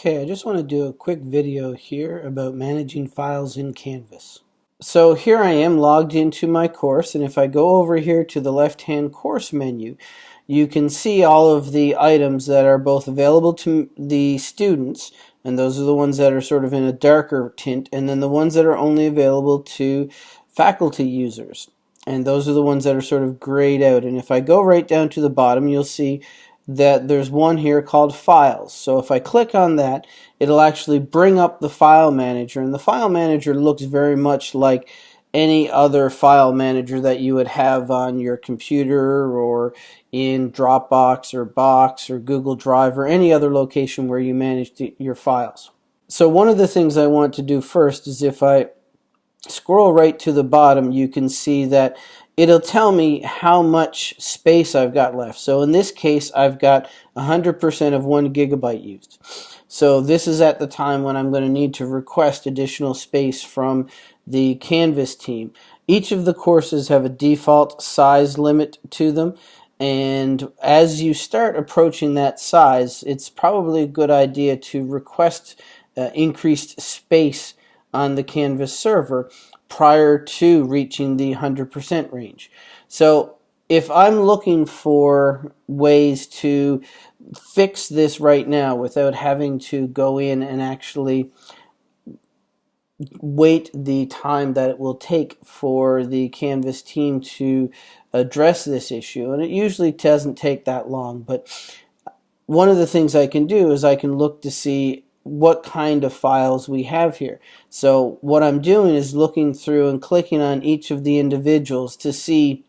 Okay, I just want to do a quick video here about managing files in Canvas. So here I am logged into my course and if I go over here to the left hand course menu you can see all of the items that are both available to the students and those are the ones that are sort of in a darker tint and then the ones that are only available to faculty users and those are the ones that are sort of grayed out and if I go right down to the bottom you'll see that there's one here called files. So if I click on that, it'll actually bring up the file manager. And the file manager looks very much like any other file manager that you would have on your computer or in Dropbox or Box or Google Drive or any other location where you manage your files. So one of the things I want to do first is if I scroll right to the bottom, you can see that it'll tell me how much space I've got left. So in this case, I've got 100% of one gigabyte used. So this is at the time when I'm going to need to request additional space from the Canvas team. Each of the courses have a default size limit to them. And as you start approaching that size, it's probably a good idea to request uh, increased space on the Canvas server prior to reaching the 100% range. So if I'm looking for ways to fix this right now without having to go in and actually wait the time that it will take for the Canvas team to address this issue, and it usually doesn't take that long, but one of the things I can do is I can look to see what kind of files we have here. So what I'm doing is looking through and clicking on each of the individuals to see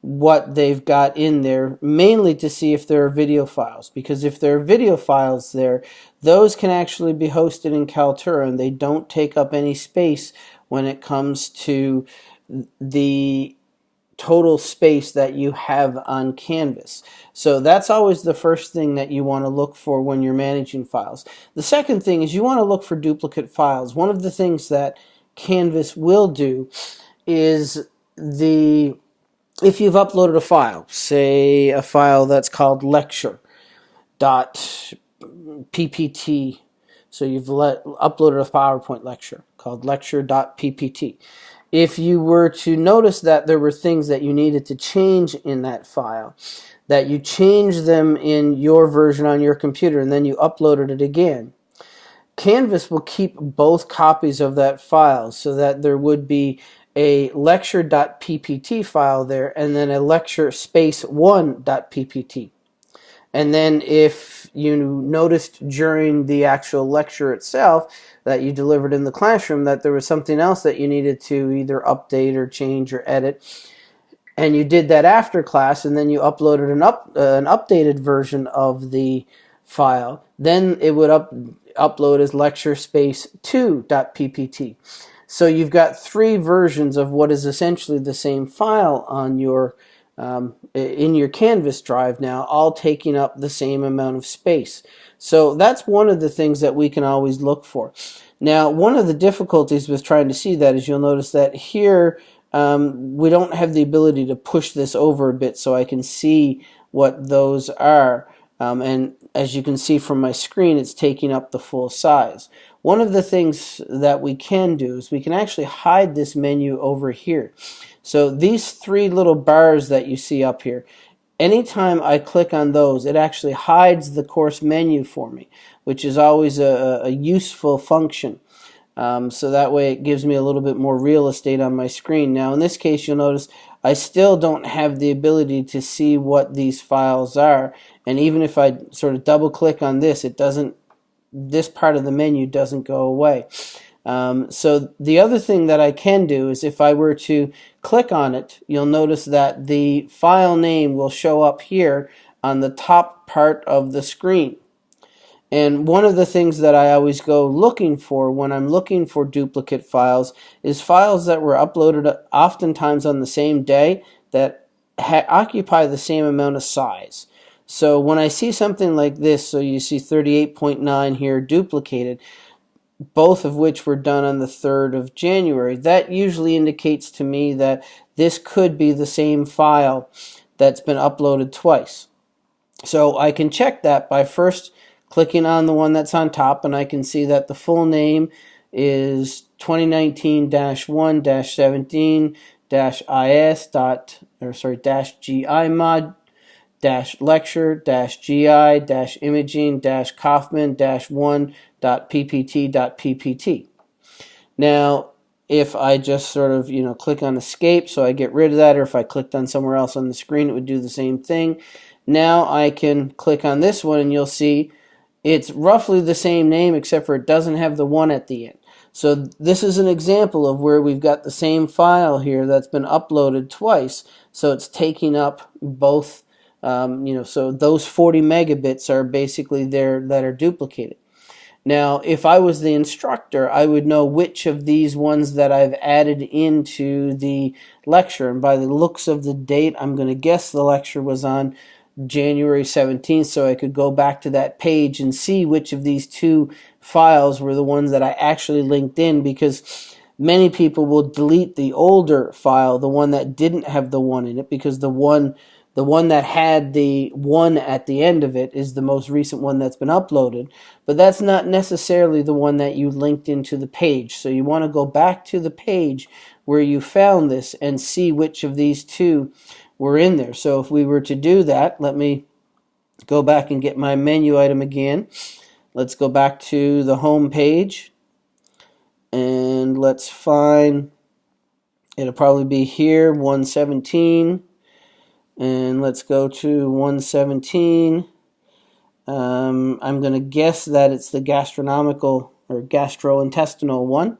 what they've got in there, mainly to see if there are video files. Because if there are video files there, those can actually be hosted in Kaltura and they don't take up any space when it comes to the total space that you have on Canvas. So that's always the first thing that you want to look for when you're managing files. The second thing is you want to look for duplicate files. One of the things that Canvas will do is the if you've uploaded a file, say a file that's called lecture dot ppt so you've let, uploaded a PowerPoint lecture called lecture.ppt if you were to notice that there were things that you needed to change in that file, that you changed them in your version on your computer and then you uploaded it again, Canvas will keep both copies of that file so that there would be a lecture.ppt file there and then a lecture space one.ppt. And then if you noticed during the actual lecture itself that you delivered in the classroom that there was something else that you needed to either update or change or edit, and you did that after class and then you uploaded an, up, uh, an updated version of the file, then it would up, upload as lecture space 2.ppt. So you've got three versions of what is essentially the same file on your um, in your Canvas drive now, all taking up the same amount of space. So that's one of the things that we can always look for. Now, one of the difficulties with trying to see that is you'll notice that here um, we don't have the ability to push this over a bit so I can see what those are. Um, and as you can see from my screen, it's taking up the full size. One of the things that we can do is we can actually hide this menu over here. So these three little bars that you see up here, anytime I click on those, it actually hides the course menu for me, which is always a, a useful function. Um, so that way it gives me a little bit more real estate on my screen. Now in this case you'll notice I still don't have the ability to see what these files are and even if I sort of double click on this it doesn't this part of the menu doesn't go away. Um, so the other thing that I can do is if I were to click on it, you'll notice that the file name will show up here on the top part of the screen. And one of the things that I always go looking for when I'm looking for duplicate files is files that were uploaded oftentimes on the same day that occupy the same amount of size. So when I see something like this, so you see 38.9 here duplicated, both of which were done on the 3rd of January. That usually indicates to me that this could be the same file that's been uploaded twice. So I can check that by first clicking on the one that's on top and I can see that the full name is 2019-1-17-is dot or sorry dash GI mod dash lecture dash GI dash imaging dash Kaufman dash one dot PPT dot PPT. Now if I just sort of you know click on escape so I get rid of that or if I clicked on somewhere else on the screen it would do the same thing. Now I can click on this one and you'll see it's roughly the same name except for it doesn't have the one at the end. So this is an example of where we've got the same file here that's been uploaded twice. So it's taking up both, um, you know, so those 40 megabits are basically there that are duplicated. Now, if I was the instructor, I would know which of these ones that I've added into the lecture. And by the looks of the date, I'm going to guess the lecture was on January 17th so I could go back to that page and see which of these two files were the ones that I actually linked in because many people will delete the older file, the one that didn't have the one in it because the one the one that had the one at the end of it is the most recent one that's been uploaded, but that's not necessarily the one that you linked into the page. So you want to go back to the page where you found this and see which of these two were in there. So if we were to do that, let me go back and get my menu item again. Let's go back to the home page and let's find, it'll probably be here, 117. And let's go to 117. Um, I'm going to guess that it's the gastronomical or gastrointestinal one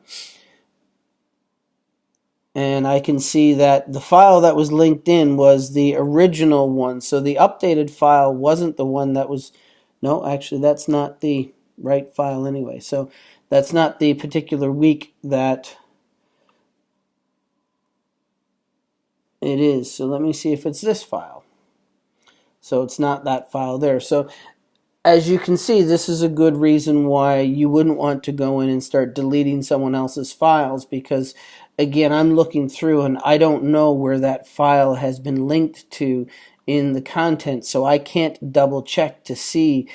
and I can see that the file that was linked in was the original one. So the updated file wasn't the one that was, no, actually that's not the right file anyway. So that's not the particular week that it is. So let me see if it's this file. So it's not that file there. So as you can see, this is a good reason why you wouldn't want to go in and start deleting someone else's files because again, I'm looking through and I don't know where that file has been linked to in the content, so I can't double check to see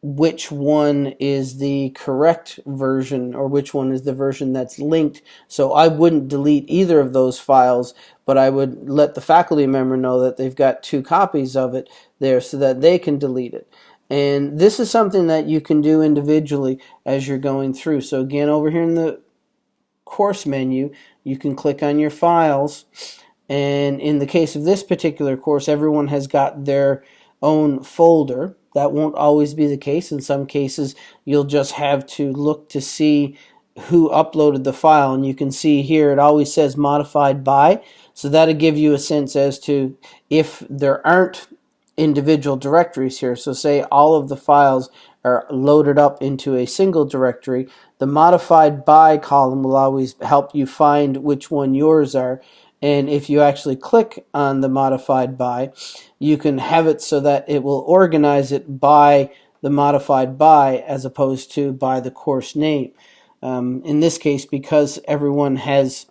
which one is the correct version or which one is the version that's linked. So I wouldn't delete either of those files, but I would let the faculty member know that they've got two copies of it there so that they can delete it. And this is something that you can do individually as you're going through. So again, over here in the course menu, you can click on your files. And in the case of this particular course, everyone has got their own folder. That won't always be the case. In some cases, you'll just have to look to see who uploaded the file. And you can see here it always says modified by. So that'll give you a sense as to if there aren't individual directories here. So say all of the files are loaded up into a single directory, the modified by column will always help you find which one yours are. And if you actually click on the modified by, you can have it so that it will organize it by the modified by as opposed to by the course name. Um, in this case, because everyone has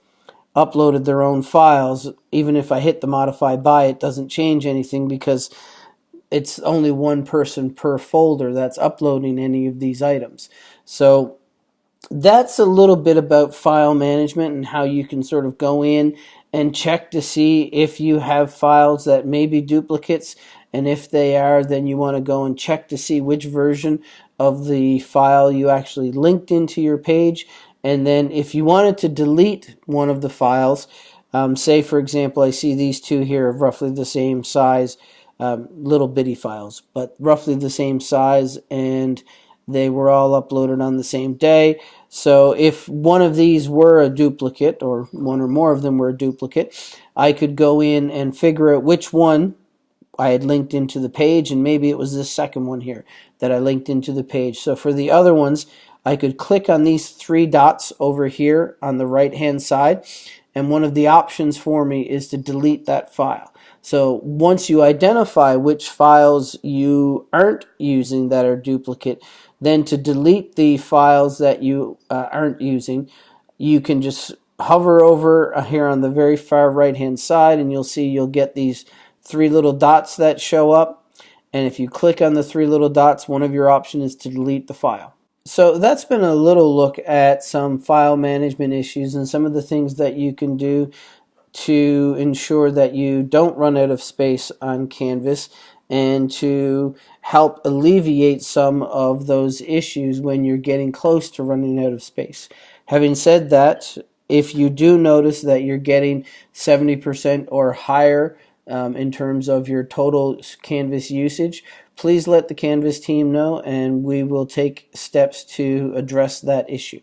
uploaded their own files, even if I hit the modify by, it doesn't change anything because it's only one person per folder that's uploading any of these items. So that's a little bit about file management and how you can sort of go in and check to see if you have files that may be duplicates. And if they are then you want to go and check to see which version of the file you actually linked into your page. And then if you wanted to delete one of the files um, say for example I see these two here of roughly the same size um, little bitty files, but roughly the same size, and they were all uploaded on the same day. So if one of these were a duplicate, or one or more of them were a duplicate, I could go in and figure out which one I had linked into the page, and maybe it was this second one here that I linked into the page. So for the other ones, I could click on these three dots over here on the right hand side, and one of the options for me is to delete that file. So once you identify which files you aren't using that are duplicate, then to delete the files that you uh, aren't using, you can just hover over uh, here on the very far right hand side and you'll see you'll get these three little dots that show up. And if you click on the three little dots, one of your options is to delete the file. So that's been a little look at some file management issues and some of the things that you can do to ensure that you don't run out of space on Canvas and to help alleviate some of those issues when you're getting close to running out of space. Having said that, if you do notice that you're getting 70% or higher um, in terms of your total Canvas usage, please let the Canvas team know and we will take steps to address that issue.